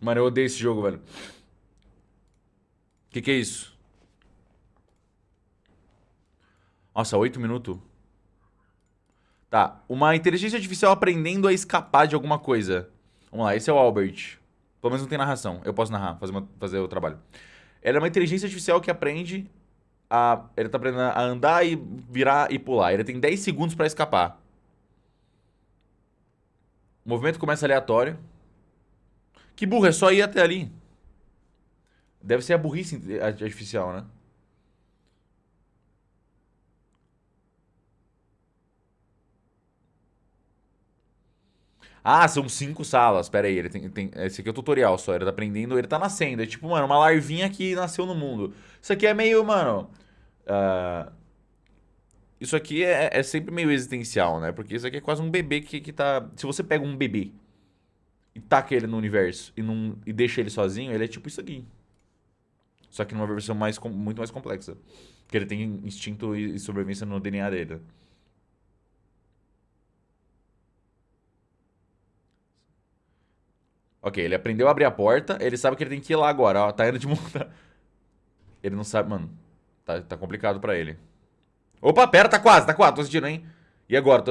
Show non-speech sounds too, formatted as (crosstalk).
Mano, eu odeio esse jogo, velho. Que que é isso? Nossa, 8 minutos. Tá, uma inteligência artificial aprendendo a escapar de alguma coisa. Vamos lá, esse é o Albert. Pelo menos não tem narração. Eu posso narrar, fazer, uma, fazer o trabalho. Ela é uma inteligência artificial que aprende a... Ele tá aprendendo a andar e virar e pular. Ele tem 10 segundos pra escapar. O movimento começa aleatório. Que burro, é só ir até ali. Deve ser a burrice artificial, né? Ah, são cinco salas. Pera aí, ele tem, tem, esse aqui é o tutorial só. Ele tá aprendendo, ele tá nascendo. É tipo, mano, uma larvinha que nasceu no mundo. Isso aqui é meio, mano... Uh, isso aqui é, é, sempre meio existencial, né? Porque isso aqui é quase um bebê que, que tá... Se você pega um bebê e taca ele no universo e, não, e deixa ele sozinho, ele é tipo isso aqui. Só que numa versão mais, muito mais complexa. Porque ele tem instinto e sobrevivência no DNA dele. Ok, ele aprendeu a abrir a porta, ele sabe que ele tem que ir lá agora, ó. Tá indo de monta. (laughs) Ele não sabe, mano. Tá, tá complicado pra ele. Opa, pera, tá quase, tá quase, tô assistindo, hein? E agora? Tô